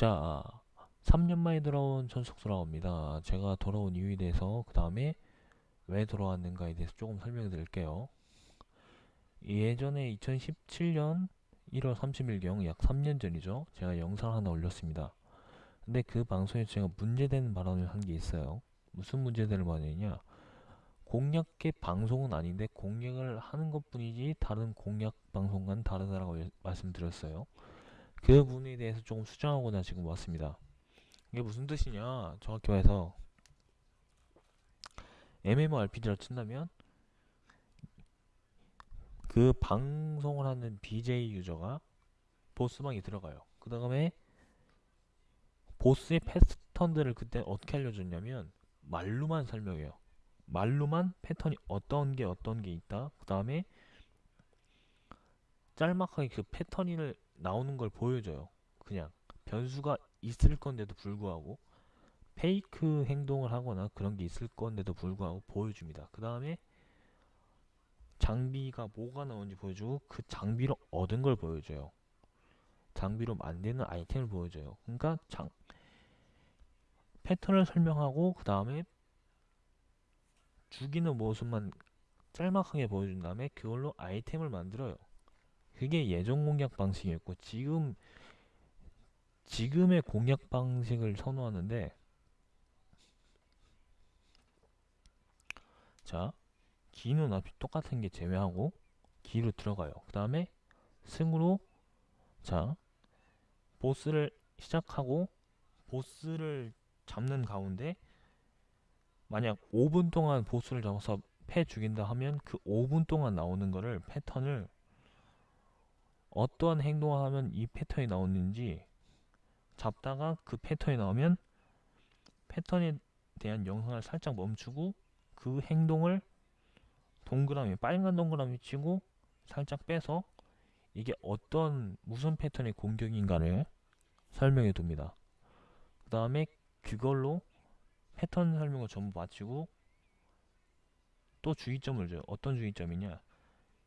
자, 3년 만에 돌아온 전속 돌아옵니다. 제가 돌아온 이유에 대해서 그 다음에 왜 돌아왔는가에 대해서 조금 설명해 드릴게요. 예전에 2017년 1월 30일경 약 3년 전이죠. 제가 영상 하나 올렸습니다. 근데 그 방송에서 제가 문제되는 발언을 한 게 있어요. 무슨 문제되는 발언이냐? 공약계 방송은 아닌데 공약을 하는 것 뿐이지 다른 공약 방송과는 다르다라고 말씀드렸어요. 그 부분에 대해서 조금 수정하고자 지금 왔습니다. 이게 무슨 뜻이냐? 정확히 말해서 MMORPG를 친다면 그 방송을 하는 BJ 유저가 보스방에 들어가요. 그 다음에 보스의 패턴들을 그때 어떻게 알려줬냐면 말로만 설명해요. 말로만 패턴이 어떤 게 어떤 게 있다. 그 다음에 짤막하게 그 패턴을 나오는 걸 보여줘요. 그냥 변수가 있을 건데도 불구하고 페이크 행동을 하거나 그런 게 있을 건데도 불구하고 보여줍니다. 그 다음에 장비가 뭐가 나오는지 보여주고 그 장비로 얻은 걸 보여줘요. 장비로 만드는 아이템을 보여줘요. 그러니까 장 패턴을 설명하고 그 다음에 죽이는 모습만 짤막하게 보여준 다음에 그걸로 아이템을 만들어요. 그게 예전 공략 방식이었고 지금 지금의 공략 방식을 선호하는데 자 기는 앞이 똑같은 게 제외하고 기로 들어가요. 그 다음에 승으로 자 보스를 시작하고 보스를 잡는 가운데 만약 5분 동안 보스를 잡아서 패 죽인다 하면 그 5분 동안 나오는 거를 패턴을 어떠한 행동을 하면 이 패턴이 나오는지 잡다가 그 패턴이 나오면 패턴에 대한 영상을 살짝 멈추고 그 행동을 동그라미 빨간 동그라미 치고 살짝 빼서 이게 어떤 무슨 패턴의 공격인가를 설명해 둡니다. 그 다음에 그걸로 패턴 설명을 전부 마치고 또 주의점을 줘요. 어떤 주의점이냐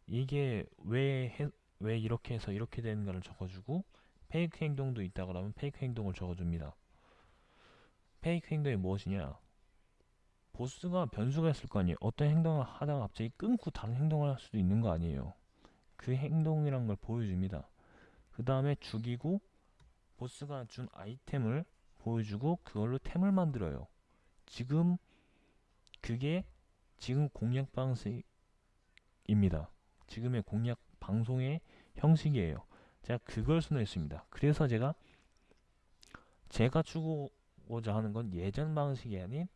이게 왜, 해, 왜 이렇게 해서 이렇게 되는가를 적어주고 페이크 행동도 있다 그러면 페이크 행동을 적어줍니다. 페이크 행동이 무엇이냐 보스가 변수가 있을 거 아니에요. 어떤 행동을 하다가 갑자기 끊고 다른 행동을 할 수도 있는 거 아니에요. 그 행동이란 걸 보여줍니다. 그 다음에 죽이고 보스가 준 아이템을 보여주고 그걸로 템을 만들어요. 지금 그게 지금 공략 방식입니다. 지금의 공략 방송의 형식이에요. 제가 그걸 선호했습니다. 그래서 제가 제가 추구고자 하는 건 예전 방식이 아닌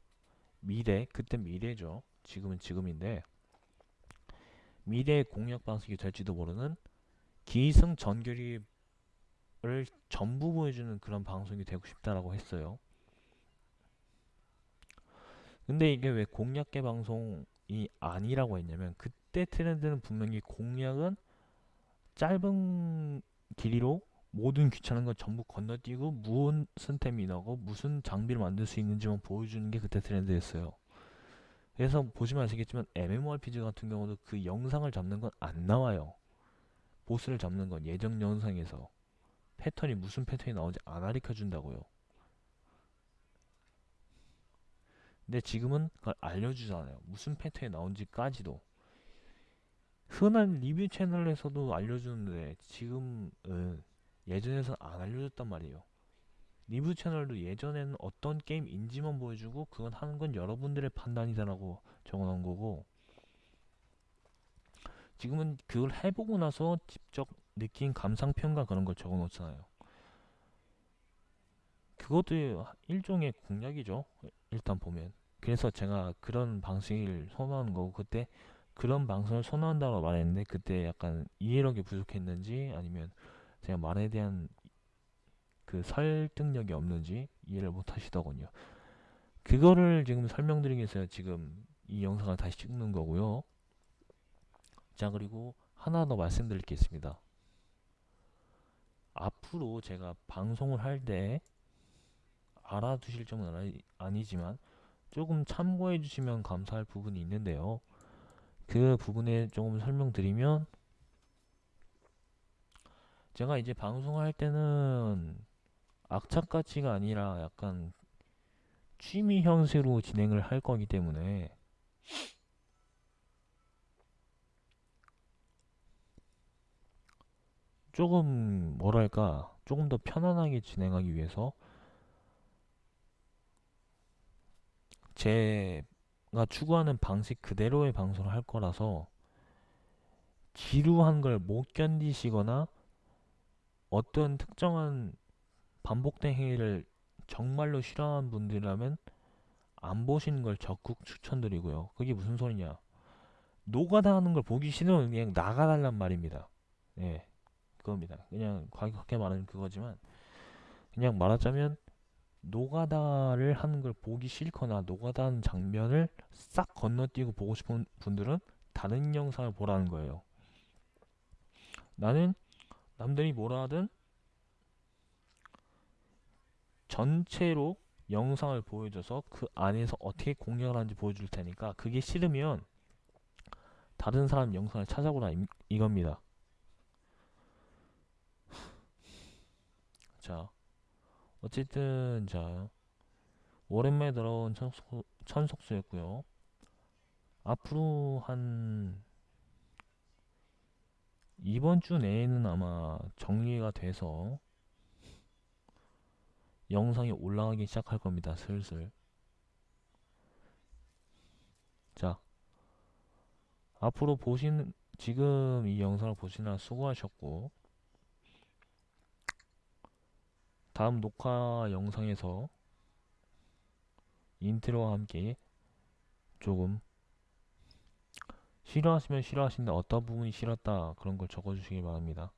미래, 그때 미래죠. 지금은 지금인데 미래의 공략 방식이 될지도 모르는 기승 전결을 전부 보여주는 그런 방송이 되고 싶다라고 했어요. 근데 이게 왜 공략계 방송이 아니라고 했냐면 그때 트렌드는 분명히 공략은 짧은 길이로 모든 귀찮은 건 전부 건너뛰고 무슨 템이 나고 무슨 장비를 만들 수 있는지만 보여주는 게 그때 트렌드였어요. 그래서 보시면 아시겠지만 MMORPG 같은 경우도 그 영상을 잡는 건 안 나와요. 보스를 잡는 건 예정 영상에서 패턴이 무슨 패턴이 나오는지 안 가르쳐 준다고요. 근데 지금은 그걸 알려주잖아요. 무슨 패턴이 나온지까지도. 흔한 리뷰 채널에서도 알려주는데 지금은 예전에는 안 알려줬단 말이에요. 리뷰 채널도 예전에는 어떤 게임인지만 보여주고 그건 하는 건 여러분들의 판단이다라고 적어놓은 거고 지금은 그걸 해보고 나서 직접 느낀 감상평가 그런 걸 적어놓잖아요. 그것도 일종의 공략이죠. 일단 보면. 그래서 제가 그런 방식을 선호하는 거고 그때 그런 방송을 선호한다고 말했는데 그때 약간 이해력이 부족했는지 아니면 제가 말에 대한 그 설득력이 없는지 이해를 못 하시더군요. 그거를 지금 설명드리기 위해서 지금 이 영상을 다시 찍는 거고요. 자 그리고 하나 더 말씀드릴 게 있습니다. 앞으로 제가 방송을 할 때 알아두실 점은 아니지만 조금 참고해 주시면 감사할 부분이 있는데요. 그 부분에 조금 설명드리면 제가 이제 방송할 때는 악착같이가 아니라 약간 취미 형식으로 진행을 할 거기 때문에 조금 뭐랄까 조금 더 편안하게 진행하기 위해서 제 가 추구하는 방식 그대로의 방송을 할 거라서 지루한 걸 못 견디시거나 어떤 특정한 반복된 행위를 정말로 싫어하는 분들이라면 안 보시는 걸 적극 추천드리고요. 그게 무슨 소리냐? 노가다 하는 걸 보기 싫으면 그냥 나가달란 말입니다. 예, 그겁니다. 그냥 과격하게 말하는 그거지만 그냥 말하자면 노가다를 하는 걸 보기 싫거나 노가다 하는 장면을 싹 건너뛰고 보고 싶은 분들은 다른 영상을 보라는 거예요. 나는 남들이 뭐라 하든 전체로 영상을 보여줘서 그 안에서 어떻게 공략을 하는지 보여줄 테니까 그게 싫으면 다른 사람 영상을 찾아보라 이, 이겁니다. 자, 어쨌든 자 오랜만에 들어온 천속수, 천속수였고요. 앞으로 한 이번 주 내에는 아마 정리가 돼서 영상이 올라가기 시작할 겁니다. 슬슬. 자, 앞으로 보시는 지금 이 영상을 보시느라 수고하셨고 다음 녹화 영상에서 인트로와 함께 조금 싫어하시면 싫어하신다 어떤 부분이 싫었다 그런 걸 적어주시기 바랍니다.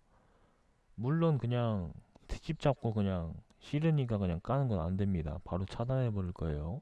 물론 그냥 트집 잡고 그냥 싫으니까 그냥 까는 건 안 됩니다. 바로 차단해 버릴 거예요.